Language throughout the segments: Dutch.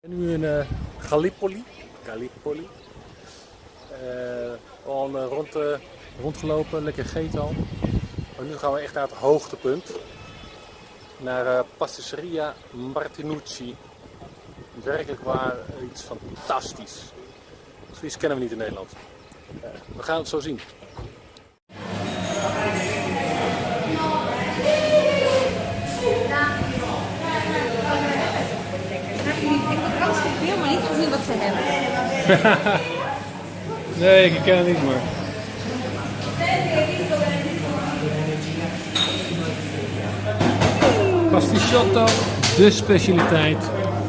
ben nu in uh, Gallipoli. Gallipoli. Uh, al uh, rond, rondgelopen, lekker gegeten al. Maar nu gaan we echt naar het hoogtepunt. Naar Pastisseria Martinucci. Werkelijk waar iets fantastisch. Zoiets kennen we niet in Nederland. we gaan het zo zien. Niet gezien wat ze hebben. nee, ik ken het niet, maar... Pasticciotto, de specialiteit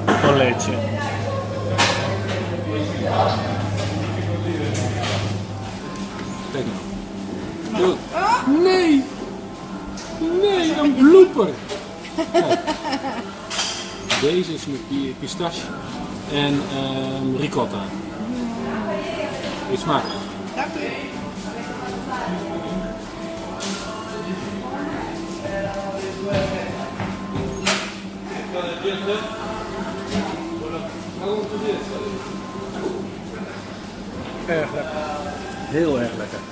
van Lecce. Kijk nou. Nee! Nee, een blooper! Deze is met pistache en um, ricotta. Eet smakelijk. Dank u. Erg lekker. Heel erg lekker.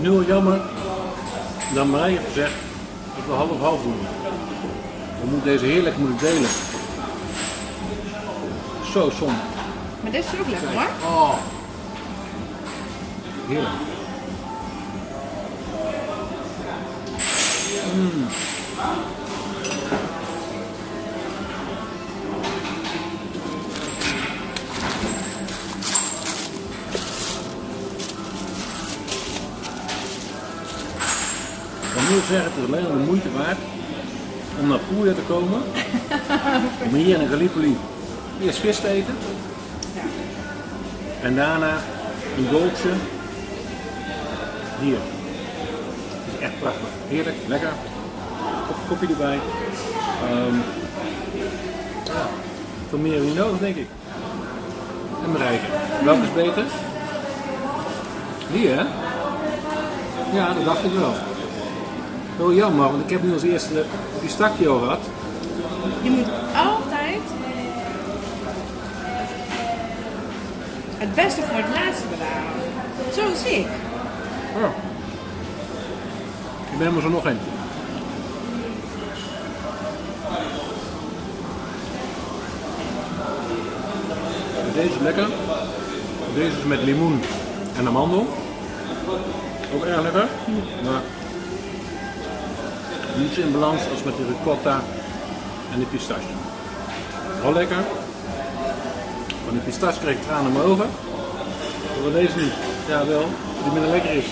Het nu al jammer dat Marije heeft gezegd dat we half-half doen. We moeten deze heerlijk moeten delen. Zo zonde. Maar dit is ook lekker hoor. Oh. Heerlijk. Mm. Nu zeggen, het is alleen de moeite waard om naar Puglia te komen. om hier in Gallipoli eerst vis te eten. En daarna een dolce. Hier. Het is echt prachtig. Heerlijk, lekker. Kop koffie erbij. Um, ja, veel meer heb je nodig, denk ik. En bereiken. Welke is beter? Die, hè? Ja, dat dacht ik wel. Heel jammer, want ik heb nu als eerste pistachio gehad. Je moet altijd het beste voor het laatste bewaren. Zoals ik. Ja. Ik ben er zo nog één. Deze is lekker. Deze is met limoen en amandel. Ook erg lekker. Maar niet zo in balans als met de ricotta en de pistache. Wel lekker. Van de pistache kreeg ik tranen in mijn. Maar deze niet. Ja wel, die minder lekker is.